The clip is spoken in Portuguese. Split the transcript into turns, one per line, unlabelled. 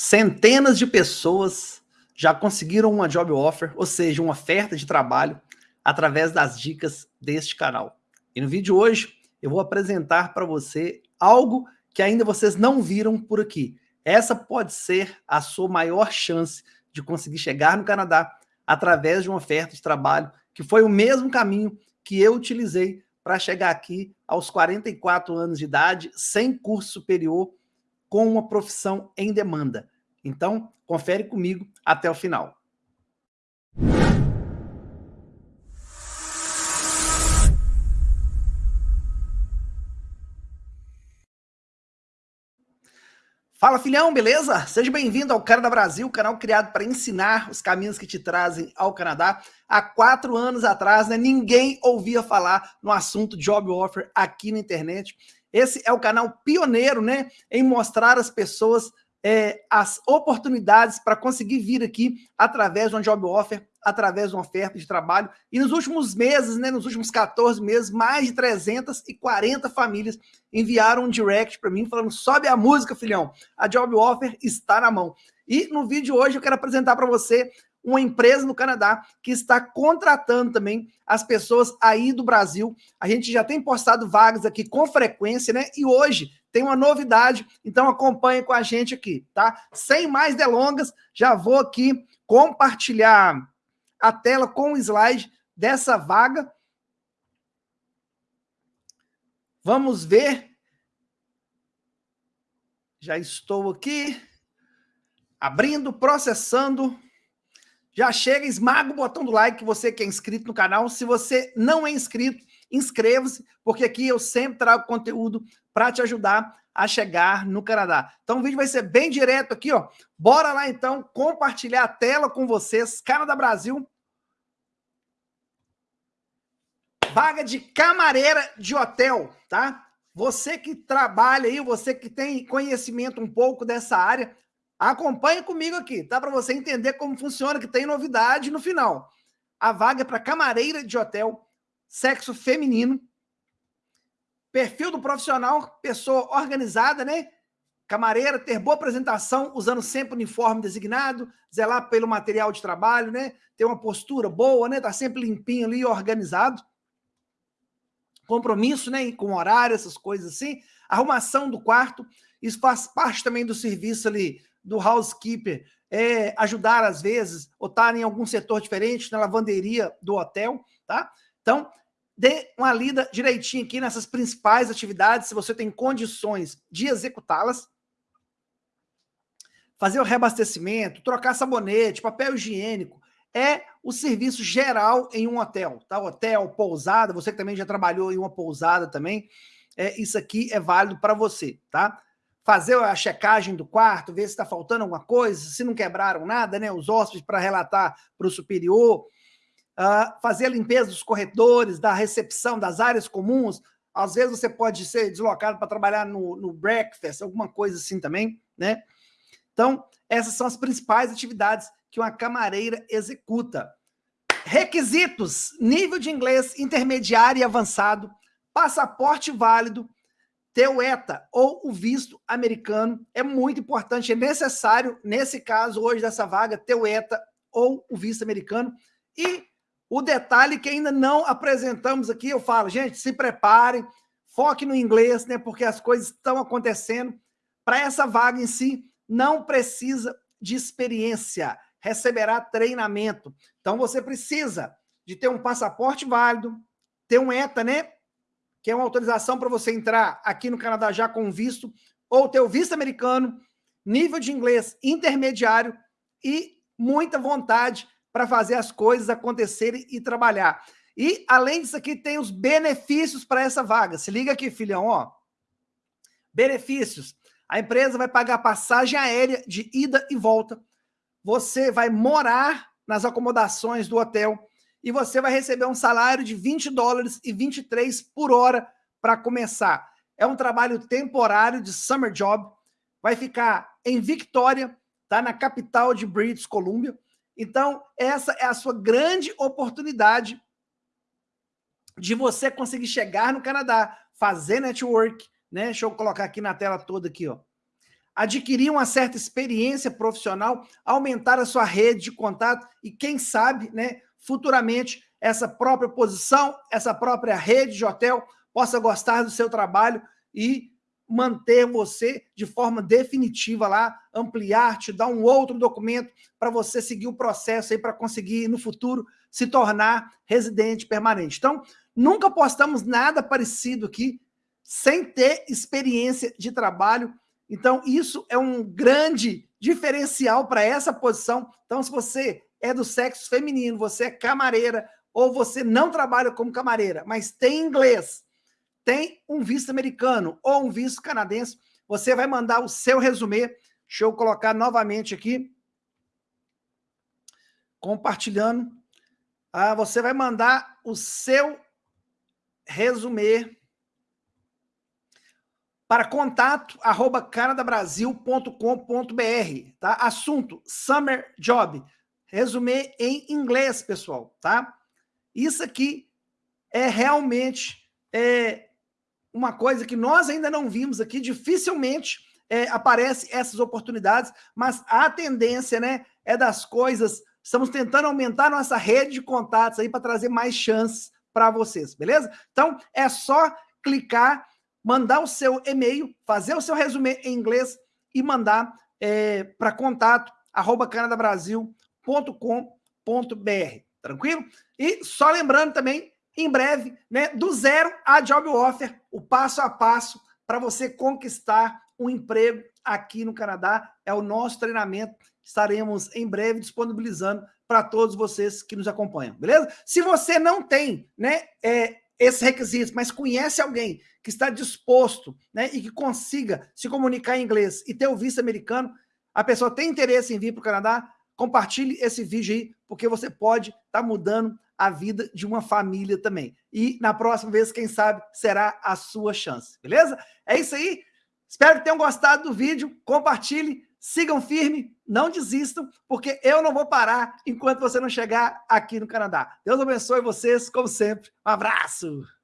Centenas de pessoas já conseguiram uma job offer, ou seja, uma oferta de trabalho, através das dicas deste canal. E no vídeo de hoje, eu vou apresentar para você algo que ainda vocês não viram por aqui. Essa pode ser a sua maior chance de conseguir chegar no Canadá através de uma oferta de trabalho, que foi o mesmo caminho que eu utilizei para chegar aqui aos 44 anos de idade, sem curso superior, com uma profissão em demanda. Então, confere comigo até o final. Fala filhão, beleza? Seja bem-vindo ao Canadá Brasil, canal criado para ensinar os caminhos que te trazem ao Canadá. Há quatro anos atrás, né, ninguém ouvia falar no assunto job offer aqui na internet. Esse é o canal pioneiro, né, em mostrar às pessoas é, as oportunidades para conseguir vir aqui através de um job offer, através de uma oferta de trabalho. E nos últimos meses, né, nos últimos 14 meses, mais de 340 famílias enviaram um direct para mim falando: sobe a música, filhão, a job offer está na mão. E no vídeo de hoje eu quero apresentar para você uma empresa no Canadá que está contratando também as pessoas aí do Brasil. A gente já tem postado vagas aqui com frequência, né? E hoje tem uma novidade, então acompanhe com a gente aqui, tá? Sem mais delongas, já vou aqui compartilhar a tela com o slide dessa vaga. Vamos ver. Já estou aqui abrindo, processando. Já chega, esmaga o botão do like, você que é inscrito no canal. Se você não é inscrito, inscreva-se, porque aqui eu sempre trago conteúdo para te ajudar a chegar no Canadá. Então o vídeo vai ser bem direto aqui, ó. Bora lá então compartilhar a tela com vocês. Canadá Brasil. Vaga de camareira de hotel, tá? Você que trabalha aí, você que tem conhecimento um pouco dessa área, Acompanhe comigo aqui, tá? Para você entender como funciona, que tem novidade no final. A vaga é para camareira de hotel, sexo feminino, perfil do profissional, pessoa organizada, né? Camareira, ter boa apresentação, usando sempre o uniforme designado, zelar pelo material de trabalho, né? Ter uma postura boa, né? Tá sempre limpinho ali, organizado. Compromisso, né? Com horário, essas coisas assim. Arrumação do quarto, isso faz parte também do serviço ali do housekeeper é, ajudar às vezes, ou estar em algum setor diferente, na lavanderia do hotel, tá? Então, dê uma lida direitinho aqui nessas principais atividades, se você tem condições de executá-las. Fazer o reabastecimento, trocar sabonete, papel higiênico, é o serviço geral em um hotel, tá? Hotel, pousada, você que também já trabalhou em uma pousada também, é, isso aqui é válido para você, tá? fazer a checagem do quarto, ver se está faltando alguma coisa, se não quebraram nada, né? Os hóspedes para relatar para o superior, uh, fazer a limpeza dos corredores, da recepção, das áreas comuns. Às vezes você pode ser deslocado para trabalhar no, no breakfast, alguma coisa assim também, né? Então, essas são as principais atividades que uma camareira executa. Requisitos: nível de inglês intermediário e avançado, passaporte válido, ter o ETA ou o visto americano é muito importante, é necessário, nesse caso, hoje dessa vaga, ter o ETA ou o visto americano. E o detalhe que ainda não apresentamos aqui, eu falo, gente, se preparem, foque no inglês, né, porque as coisas estão acontecendo. Para essa vaga em si, não precisa de experiência, receberá treinamento. Então, você precisa de ter um passaporte válido, ter um ETA, né, que é uma autorização para você entrar aqui no Canadá já com visto, ou ter o visto americano, nível de inglês intermediário e muita vontade para fazer as coisas acontecerem e trabalhar. E, além disso aqui, tem os benefícios para essa vaga. Se liga aqui, filhão, ó. Benefícios. A empresa vai pagar passagem aérea de ida e volta. Você vai morar nas acomodações do hotel e você vai receber um salário de 20 dólares e 23 por hora para começar. É um trabalho temporário de summer job, vai ficar em Victoria, tá na capital de British Columbia. Então, essa é a sua grande oportunidade de você conseguir chegar no Canadá, fazer network, né? Deixa eu colocar aqui na tela toda aqui, ó. adquirir uma certa experiência profissional, aumentar a sua rede de contato e, quem sabe, né, futuramente, essa própria posição, essa própria rede de hotel possa gostar do seu trabalho e manter você de forma definitiva lá, ampliar, te dar um outro documento para você seguir o processo aí para conseguir no futuro se tornar residente permanente. Então, nunca postamos nada parecido aqui sem ter experiência de trabalho. Então, isso é um grande diferencial para essa posição. Então, se você é do sexo feminino, você é camareira ou você não trabalha como camareira, mas tem inglês, tem um visto americano ou um visto canadense, você vai mandar o seu resumê. Deixa eu colocar novamente aqui. Compartilhando. Ah, você vai mandar o seu resumê para contato arroba canadabrasil.com.br, tá? Assunto, summer job. Resumê em inglês, pessoal, tá? Isso aqui é realmente é, uma coisa que nós ainda não vimos aqui, dificilmente é, aparece essas oportunidades, mas a tendência né, é das coisas, estamos tentando aumentar nossa rede de contatos aí para trazer mais chances para vocês, beleza? Então, é só clicar, mandar o seu e-mail, fazer o seu resumê em inglês e mandar é, para contato arroba canadabrasil.com.br, tranquilo? E só lembrando também em breve, né, do zero a job offer, o passo a passo para você conquistar um emprego aqui no Canadá. É o nosso treinamento. Estaremos em breve disponibilizando para todos vocês que nos acompanham, beleza? Se você não tem, né, é, esses requisitos, mas conhece alguém que está disposto, né, e que consiga se comunicar em inglês e ter o visto americano, a pessoa tem interesse em vir para o Canadá, compartilhe esse vídeo aí, porque você pode estar tá mudando a vida de uma família também. E na próxima vez, quem sabe, será a sua chance, beleza? É isso aí. Espero que tenham gostado do vídeo. Compartilhe, sigam firme, não desistam, porque eu não vou parar enquanto você não chegar aqui no Canadá. Deus abençoe vocês, como sempre. Um abraço!